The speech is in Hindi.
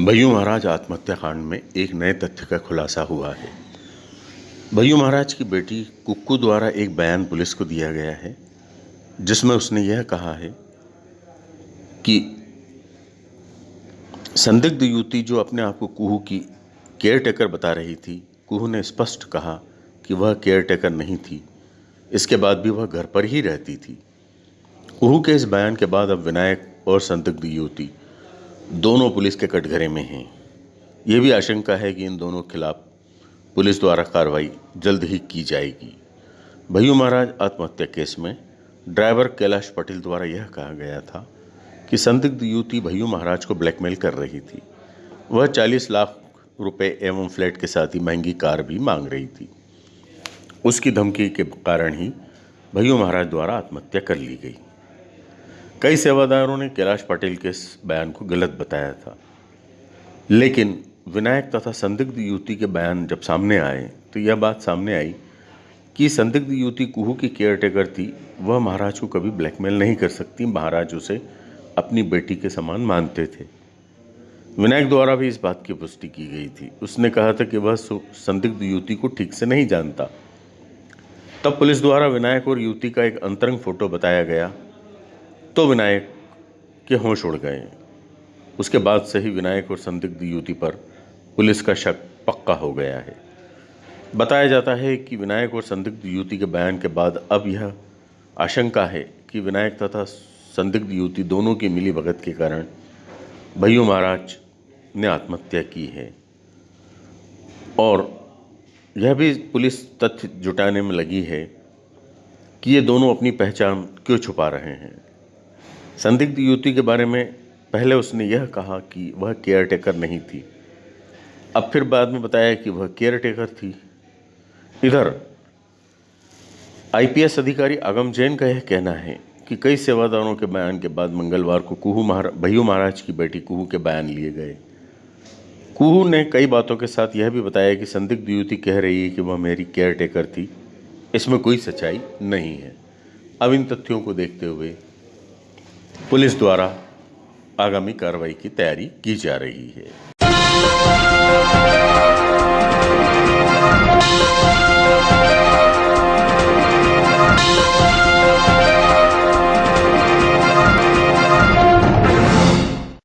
भय्यू महाराज आत्महत्या कांड में एक नए तथ्य का खुलासा हुआ है। भय्यू महाराज की बेटी कुक्कू द्वारा एक बयान पुलिस को दिया गया है, जिसमें उसने यह कहा है कि संदिग्ध युवती जो अपने आप को कुहू की केयर टेकर बता रही थी, कुहू ने स्पष्ट कहा कि वह केयर टेकर नहीं थी। इसके बाद भी वह घर पर ही रहती थी। कुहू के इस बयान के बाद अब विनायक और संदिग्ध युवती दोनों पुलिस के कटघरे में हैं। ये भी आशंका है कि इन दोनों खिलाफ पुलिस द्वारा कार्रवाई जल्द ही की जाएगी। भैयू महाराज आत्महत्या केस में ड्राइवर कैलाश पटेल द्वारा यह कहा गया था कि संदिग्ध युवती भैयू महाराज को ब्लैकमेल कर रही थी। वह 40 लाख रुपए एवं फ्लैट के साथ ही महँगी कार भी मांग रही थी। उसकी धमकी के कारण ही भैयू महाराज द्वारा आत्महत्या कर ली गई। कई सेवादारों ने कैलाश पाटिल के इस बयान को गलत बताया था। लेकिन विनायक तथा संदिग्ध युवती के बयान जब सामने आए तो यह बात सामने आई कि संदिग्ध युवती कुहू की केयर टेकर थी, वह महाराज को कभी ब्लैकमेल नहीं कर सकती, महाराज उसे अपनी बेटी के समान मानते थे। विनायक द्वारा भी इस बात की पुष्टि की गई थी। उसने कहा था कि वह संदिग्ध युवती को ठीक से नहीं जानता। तब पुलिस द्वारा विनायक और युवती का एक अंतरंग फ़ोटो बताया गया। तो विनायक के होश उड़ गए। उसके बाद से ही विनायक और संदिग्ध युवती पर पुलिस का शक पक्का हो गया है। बताया जाता है कि विनायक और संदिग्ध युवती के बयान के बाद अब यह आशंका है कि विनायक तथा संदिग्ध युवती दोनों की मिली भगत के कारण भैयू महाराज ने आत्महत्या की है। और यह भी पुलिस तथ्य जुटाने में लगी है कि ये दोनों अपनी पहचान क्यों छुपा रहे हैं। संदिग्ध युवती के बारे में पहले उसने यह कहा कि वह केयर टेकर नहीं थी। अब फिर बाद में बताया कि वह केयर टेकर थी। इधर, आईपीएस अधिकारी आगम जैन का यह कहना है कि कई सेवादारों के बयान के बाद मंगलवार को कुहू महारा, भैयू महाराज की बेटी कुहू के बयान लिए गए। कुहू ने कई बातों के साथ यह भी बताया कि संदिग्ध युवती कह रही है कि वह मेरी केयर टेकर थी। इसमें कोई सच्चाई नहीं है। अब इन तथ्यों को देखते हुए पुलिस द्वारा आगामी कार्रवाई की तैयारी की जा रही है।